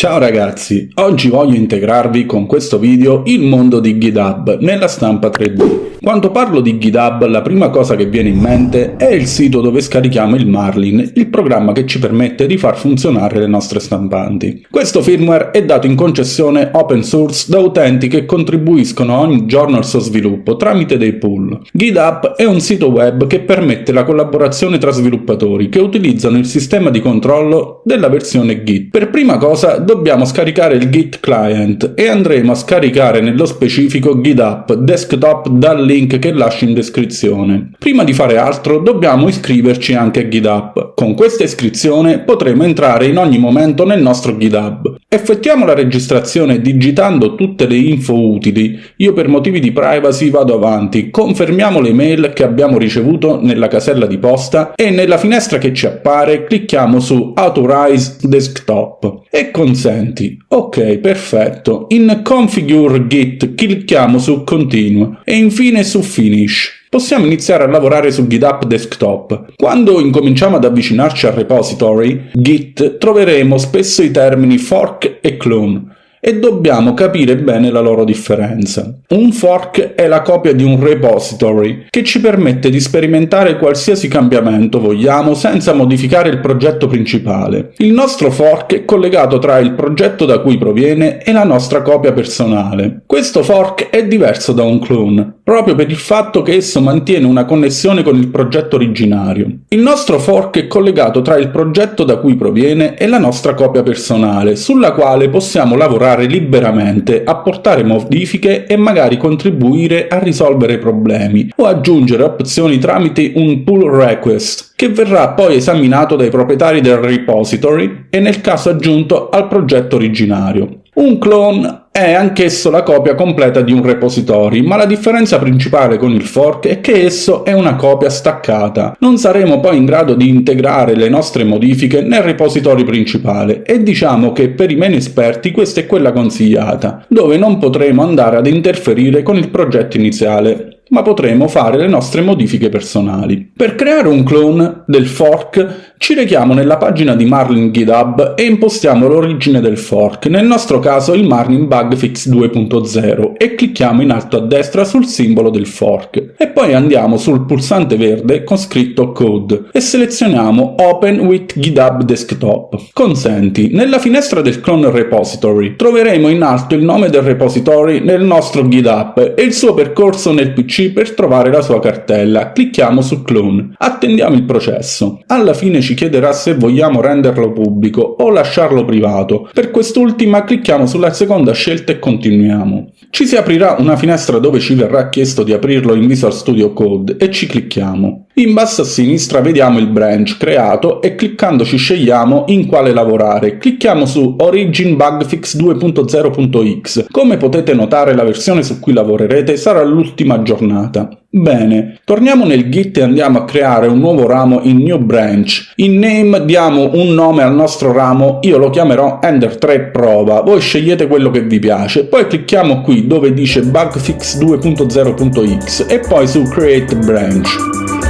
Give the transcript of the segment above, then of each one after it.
Ciao ragazzi, oggi voglio integrarvi con questo video il mondo di GitHub nella stampa 3D. Quando parlo di GitHub la prima cosa che viene in mente è il sito dove scarichiamo il Marlin, il programma che ci permette di far funzionare le nostre stampanti. Questo firmware è dato in concessione open source da utenti che contribuiscono ogni giorno al suo sviluppo tramite dei pool. GitHub è un sito web che permette la collaborazione tra sviluppatori che utilizzano il sistema di controllo della versione Git. Per prima cosa dobbiamo scaricare il Git client e andremo a scaricare nello specifico GitHub desktop dal link che lascio in descrizione. Prima di fare altro dobbiamo iscriverci anche a GitHub. Con questa iscrizione potremo entrare in ogni momento nel nostro GitHub. Effettuiamo la registrazione digitando tutte le info utili. Io per motivi di privacy vado avanti. Confermiamo le mail che abbiamo ricevuto nella casella di posta e nella finestra che ci appare clicchiamo su Authorize Desktop e consenti. Ok, perfetto. In Configure Git clicchiamo su Continue e infine su Finish. Possiamo iniziare a lavorare su GitHub Desktop. Quando incominciamo ad avvicinarci al repository Git troveremo spesso i termini fork e clone e dobbiamo capire bene la loro differenza. Un fork è la copia di un repository che ci permette di sperimentare qualsiasi cambiamento vogliamo senza modificare il progetto principale. Il nostro fork è collegato tra il progetto da cui proviene e la nostra copia personale. Questo fork è diverso da un clone, proprio per il fatto che esso mantiene una connessione con il progetto originario. Il nostro fork è collegato tra il progetto da cui proviene e la nostra copia personale, sulla quale possiamo lavorare liberamente, apportare modifiche e magari contribuire a risolvere problemi o aggiungere opzioni tramite un pull request che verrà poi esaminato dai proprietari del repository e nel caso aggiunto al progetto originario. Un clone è anch'esso la copia completa di un repository, ma la differenza principale con il fork è che esso è una copia staccata. Non saremo poi in grado di integrare le nostre modifiche nel repository principale e diciamo che per i meno esperti questa è quella consigliata, dove non potremo andare ad interferire con il progetto iniziale ma potremo fare le nostre modifiche personali. Per creare un clone del fork ci rechiamo nella pagina di Marlin GitHub e impostiamo l'origine del fork, nel nostro caso il Marlin Bugfix 2.0 e clicchiamo in alto a destra sul simbolo del fork e poi andiamo sul pulsante verde con scritto Code e selezioniamo Open with GitHub Desktop. Consenti. Nella finestra del clone repository troveremo in alto il nome del repository nel nostro GitHub e il suo percorso nel PC per trovare la sua cartella. Clicchiamo su Clone. Attendiamo il processo. Alla fine ci chiederà se vogliamo renderlo pubblico o lasciarlo privato. Per quest'ultima clicchiamo sulla seconda scelta e continuiamo. Ci si aprirà una finestra dove ci verrà chiesto di aprirlo in Visual Studio Code e ci clicchiamo. In basso a sinistra vediamo il branch creato e cliccandoci scegliamo in quale lavorare. Clicchiamo su Origin Bugfix 2.0.x. Come potete notare la versione su cui lavorerete sarà l'ultima aggiornata. Bene, torniamo nel Git e andiamo a creare un nuovo ramo in New Branch. In Name diamo un nome al nostro ramo, io lo chiamerò Ender3 Prova, voi scegliete quello che vi piace. Poi clicchiamo qui dove dice Bugfix 2.0.x e poi su Create Branch.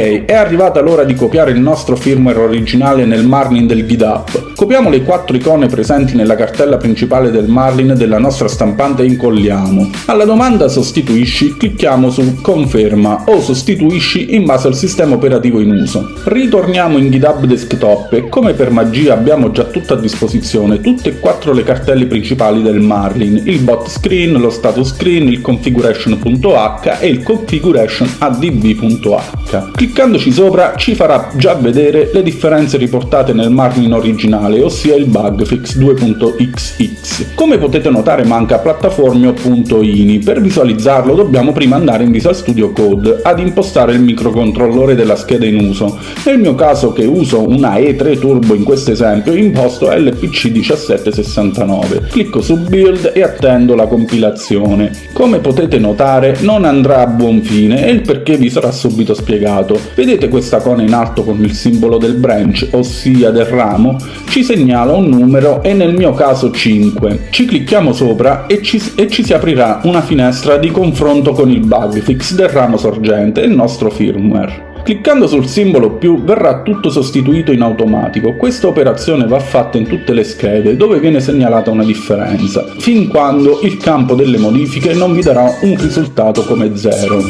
È arrivata l'ora di copiare il nostro firmware originale nel Marlin del GitHub. Copiamo le quattro icone presenti nella cartella principale del Marlin della nostra stampante e incolliamo. Alla domanda sostituisci clicchiamo su conferma o sostituisci in base al sistema operativo in uso. Ritorniamo in GitHub Desktop e come per magia abbiamo già tutto a disposizione tutte e quattro le cartelle principali del Marlin, il bot screen, lo status screen, il configuration.h e il configuration.adb.h. Cliccandoci sopra ci farà già vedere le differenze riportate nel Marlin originale, ossia il bug fix 2.xx. Come potete notare manca plattaformio.ini, per visualizzarlo dobbiamo prima andare in Visual Studio Code ad impostare il microcontrollore della scheda in uso. Nel mio caso che uso una E3 Turbo in questo esempio imposto LPC1769. Clicco su Build e attendo la compilazione. Come potete notare non andrà a buon fine e il perché vi sarà subito spiegato. Vedete questa icona in alto con il simbolo del branch, ossia del ramo? Ci segnala un numero e nel mio caso 5. Ci clicchiamo sopra e ci, e ci si aprirà una finestra di confronto con il bug fix del ramo sorgente e il nostro firmware. Cliccando sul simbolo più verrà tutto sostituito in automatico. Questa operazione va fatta in tutte le schede dove viene segnalata una differenza, fin quando il campo delle modifiche non vi darà un risultato come 0.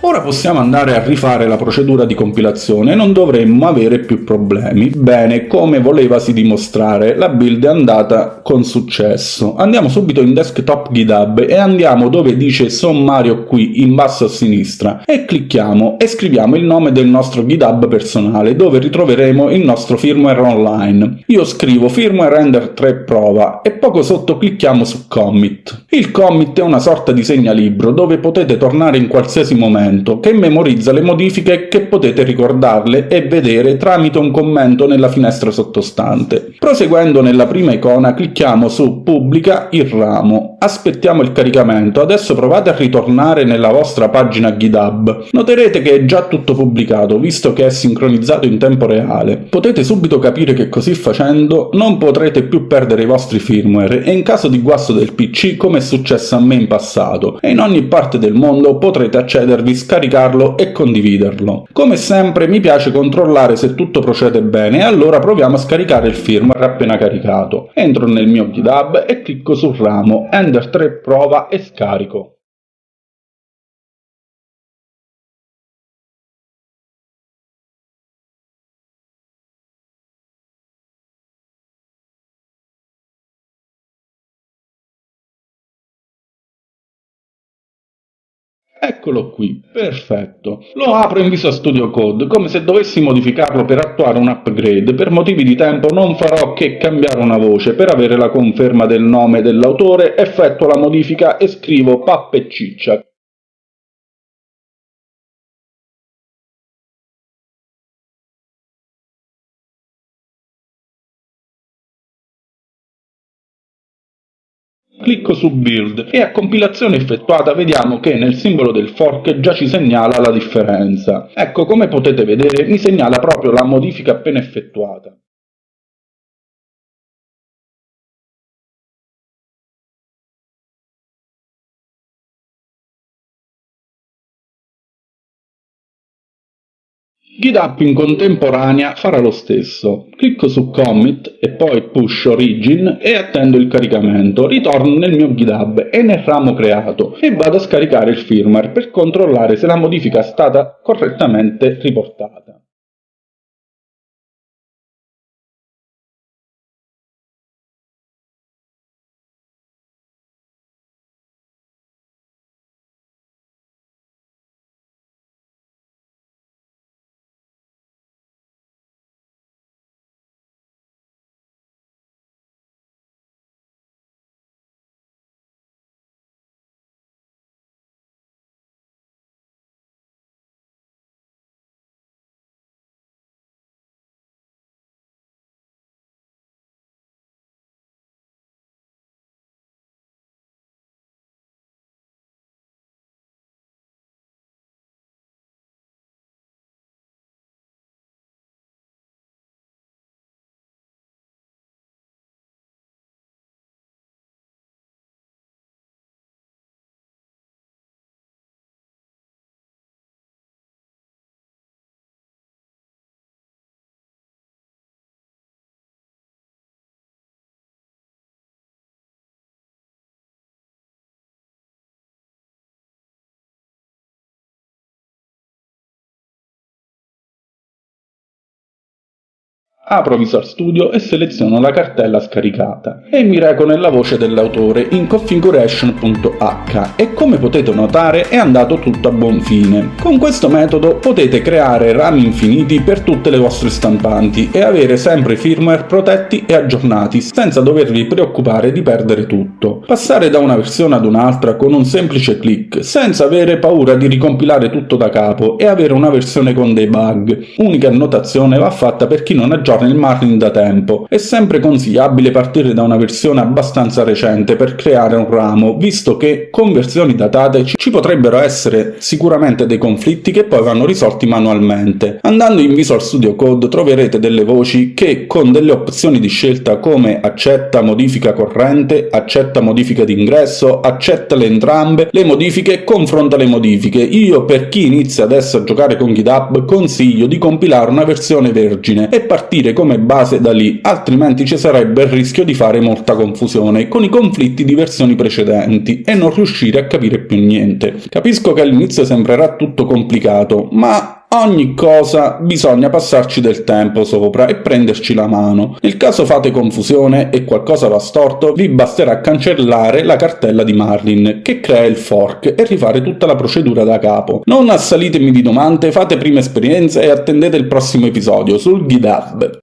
Ora possiamo andare a rifare la procedura di compilazione e non dovremmo avere più problemi. Bene, come volevasi dimostrare, la build è andata con successo. Andiamo subito in desktop GitHub e andiamo dove dice sommario qui in basso a sinistra e clicchiamo e scriviamo il nome del nostro GitHub personale dove ritroveremo il nostro firmware online. Io scrivo firmware render 3 prova e poco sotto clicchiamo su commit. Il commit è una sorta di segnalibro dove potete tornare in qualsiasi momento documento che memorizza le modifiche che potete ricordarle e vedere tramite un commento nella finestra sottostante. Proseguendo nella prima icona clicchiamo su Pubblica il ramo. Aspettiamo il caricamento, adesso provate a ritornare nella vostra pagina GitHub. Noterete che è già tutto pubblicato, visto che è sincronizzato in tempo reale. Potete subito capire che così facendo non potrete più perdere i vostri firmware e in caso di guasto del PC, come è successo a me in passato, e in ogni parte del mondo potrete accedervi scaricarlo e condividerlo. Come sempre mi piace controllare se tutto procede bene e allora proviamo a scaricare il firmware appena caricato. Entro nel mio GitHub e clicco sul ramo Ender 3 prova e scarico. Eccolo qui, perfetto. Lo apro in Visual Studio Code, come se dovessi modificarlo per attuare un upgrade. Per motivi di tempo non farò che cambiare una voce. Per avere la conferma del nome dell'autore, effettuo la modifica e scrivo Pappe Ciccia. Clicco su Build e a compilazione effettuata vediamo che nel simbolo del fork già ci segnala la differenza. Ecco, come potete vedere mi segnala proprio la modifica appena effettuata. GitHub in contemporanea farà lo stesso. Clicco su Commit e poi Push Origin e attendo il caricamento. Ritorno nel mio GitHub e nel ramo creato e vado a scaricare il firmware per controllare se la modifica è stata correttamente riportata. Apro Visual Studio e seleziono la cartella scaricata e mi reco nella voce dell'autore in configuration.h e come potete notare è andato tutto a buon fine. Con questo metodo potete creare rami infiniti per tutte le vostre stampanti e avere sempre i firmware protetti e aggiornati senza dovervi preoccupare di perdere tutto. Passare da una versione ad un'altra con un semplice clic senza avere paura di ricompilare tutto da capo e avere una versione con dei bug. Unica annotazione va fatta per chi non aggiorna nel Marlin da tempo. È sempre consigliabile partire da una versione abbastanza recente per creare un ramo, visto che con versioni datate ci potrebbero essere sicuramente dei conflitti che poi vanno risolti manualmente. Andando in Visual Studio Code troverete delle voci che con delle opzioni di scelta come accetta modifica corrente, accetta modifica d'ingresso, accetta le entrambe, le modifiche confronta le modifiche. Io per chi inizia adesso a giocare con GitHub consiglio di compilare una versione vergine e partire partire come base da lì, altrimenti ci sarebbe il rischio di fare molta confusione con i conflitti di versioni precedenti e non riuscire a capire più niente. Capisco che all'inizio sembrerà tutto complicato, ma Ogni cosa bisogna passarci del tempo sopra e prenderci la mano. Nel caso fate confusione e qualcosa va storto, vi basterà cancellare la cartella di Marlin, che crea il fork, e rifare tutta la procedura da capo. Non assalitemi di domande, fate prima esperienza e attendete il prossimo episodio sul GitHub.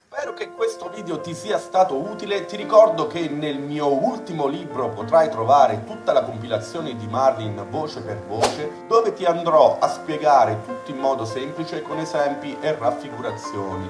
Video ti sia stato utile, ti ricordo che nel mio ultimo libro potrai trovare tutta la compilazione di Marlin voce per voce, dove ti andrò a spiegare tutto in modo semplice con esempi e raffigurazioni.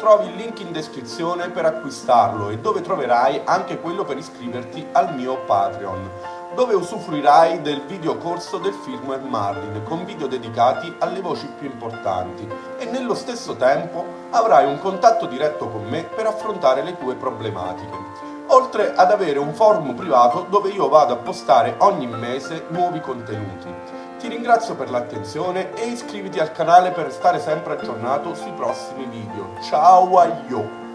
Trovi il link in descrizione per acquistarlo e dove troverai anche quello per iscriverti al mio Patreon dove usufruirai del videocorso del firmware Marlin con video dedicati alle voci più importanti e nello stesso tempo avrai un contatto diretto con me per affrontare le tue problematiche. Oltre ad avere un forum privato dove io vado a postare ogni mese nuovi contenuti. Ti ringrazio per l'attenzione e iscriviti al canale per restare sempre aggiornato sui prossimi video. Ciao a io!